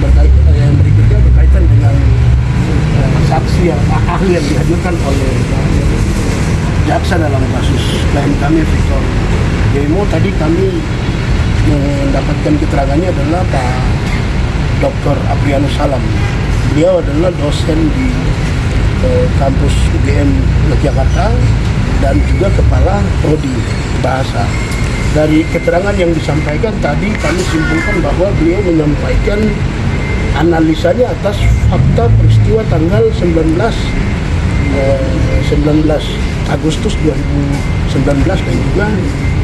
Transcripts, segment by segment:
berkait, eh, yang berikutnya berkaitan dengan eh, saksi yang ahli yang dihadirkan oleh eh, jaksa dalam kasus klien kami Victor Demo tadi kami mendapatkan keterangannya adalah Pak Dr. Aprianus Salam. Beliau adalah dosen di eh, kampus UGM Yogyakarta dan juga kepala prodi bahasa. Dari keterangan yang disampaikan tadi kami simpulkan bahwa beliau menyampaikan analisanya atas fakta peristiwa tanggal 19 eh, 19 Agustus 2019 dan juga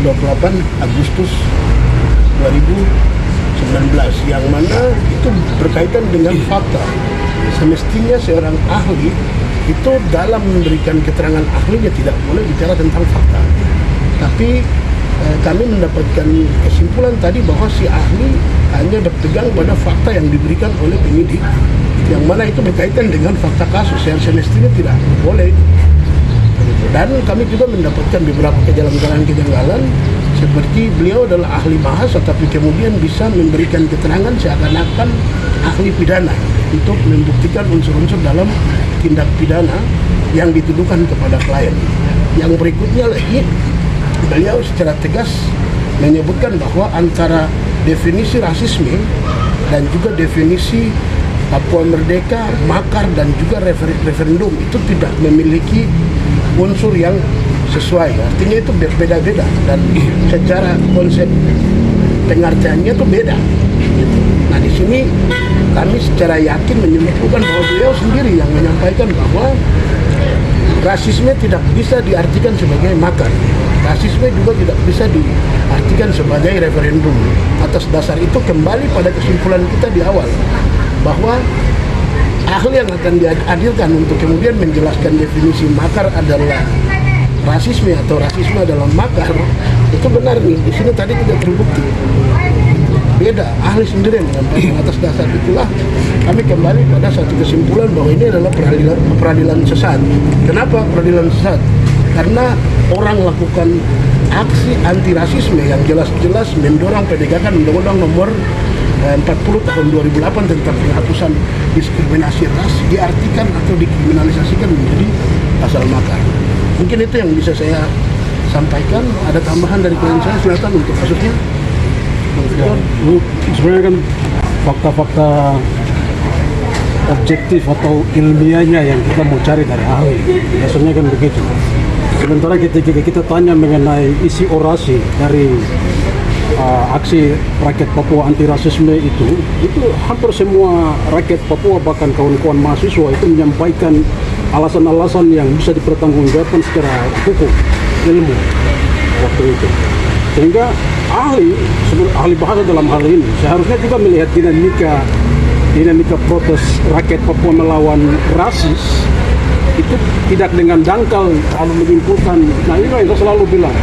28 Agustus 2019 yang mana itu berkaitan dengan fakta. Semestinya seorang ahli itu dalam memberikan keterangan ahlinya tidak boleh bicara tentang fakta. Tapi eh, kami mendapatkan kesimpulan tadi bahwa si ahli hanya berpegang pada fakta yang diberikan oleh penyidik yang mana itu berkaitan dengan fakta kasus yang semestinya tidak boleh dan kami juga mendapatkan beberapa kejanggalan-kejanggalan seperti beliau adalah ahli bahasa tapi kemudian bisa memberikan keterangan seakan-akan ahli pidana untuk membuktikan unsur-unsur dalam tindak pidana yang dituduhkan kepada klien. Yang berikutnya lagi beliau secara tegas menyebutkan bahwa antara definisi rasisme dan juga definisi Papua Merdeka, makar dan juga refer referendum itu tidak memiliki unsur yang sesuai. Artinya itu berbeda-beda dan secara konsep pengertiannya itu beda. Nah di sini kami secara yakin menyimpulkan bahwa beliau sendiri yang menyampaikan bahwa rasisme tidak bisa diartikan sebagai makar. Rasisme juga tidak bisa diartikan sebagai referendum. Atas dasar itu kembali pada kesimpulan kita di awal bahwa ahli yang akan dihadirkan untuk kemudian menjelaskan definisi makar adalah rasisme atau rasisme adalah makar itu benar nih di sini tadi tidak terbukti beda ahli sendiri yang atas dasar itulah kami kembali pada satu kesimpulan bahwa ini adalah peradilan peradilan sesat kenapa peradilan sesat karena orang lakukan aksi anti rasisme yang jelas-jelas mendorong penegakan undang-undang nomor 40 tahun 2008 tentang penghapusan diskriminasi ras diartikan atau dikriminalisasikan menjadi pasal makar. Mungkin itu yang bisa saya sampaikan. Ada tambahan dari klien saya silakan untuk kasusnya. Ya, sebenarnya kan fakta-fakta objektif atau ilmiahnya yang kita mau cari dari ahli. Biasanya kan begitu. Sementara ketika kita tanya mengenai isi orasi dari uh, aksi rakyat Papua anti rasisme itu, itu hampir semua rakyat Papua bahkan kawan-kawan mahasiswa itu menyampaikan alasan-alasan yang bisa dipertanggungjawabkan secara hukum, ilmu waktu itu. Sehingga ahli, ahli bahasa dalam hal ini seharusnya juga melihat dinamika dinamika protes rakyat Papua melawan rasis itu tidak dengan dangkal lalu menyimpulkan nah ini yang saya selalu bilang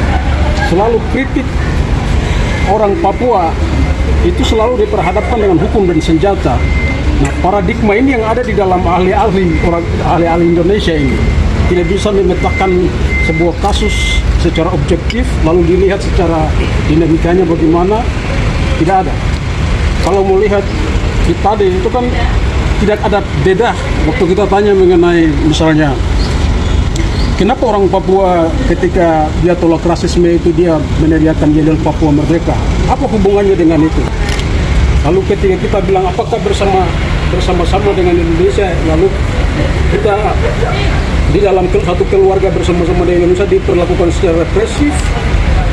selalu kritik orang Papua itu selalu diperhadapkan dengan hukum dan senjata. Nah, paradigma ini yang ada di dalam ahli-ahli orang ahli-ahli Indonesia ini tidak bisa memetakan sebuah kasus secara objektif lalu dilihat secara dinamikanya bagaimana tidak ada. Kalau mau lihat tadi itu kan tidak ada beda waktu kita tanya mengenai misalnya Kenapa orang Papua ketika dia tolak rasisme itu dia meneriakan yel Papua Merdeka? Apa hubungannya dengan itu? Lalu ketika kita bilang apakah bersama bersama-sama dengan Indonesia, lalu kita di dalam satu keluarga bersama-sama dengan Indonesia diperlakukan secara represif,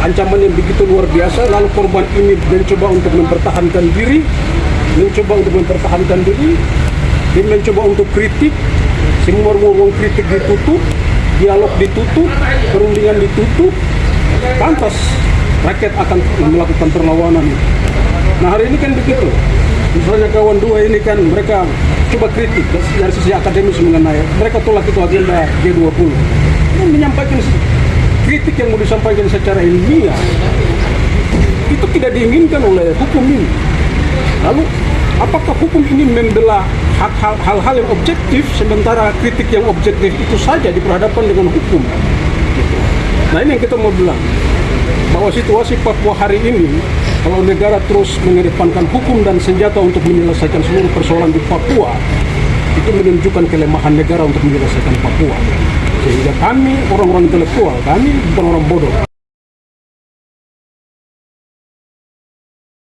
ancaman yang begitu luar biasa, lalu korban ini mencoba untuk mempertahankan diri, mencoba untuk mempertahankan diri, dia mencoba untuk kritik, semua ruang kritik ditutup, dialog ditutup, perundingan ditutup, pantas rakyat akan melakukan perlawanan. Nah hari ini kan begitu. Misalnya kawan dua ini kan mereka coba kritik dari sisi akademis mengenai mereka tolak itu agenda G20. Ini menyampaikan kritik yang mau disampaikan secara ilmiah itu tidak diinginkan oleh hukum ini. Lalu apakah hukum ini membela hal-hal yang objektif sementara kritik yang objektif itu saja diperhadapkan dengan hukum gitu. nah ini yang kita mau bilang bahwa situasi Papua hari ini Kalau negara terus mengedepankan hukum dan senjata untuk menyelesaikan seluruh persoalan di Papua, itu menunjukkan kelemahan negara untuk menyelesaikan Papua. Sehingga kami, orang-orang intelektual, kami bukan orang bodoh.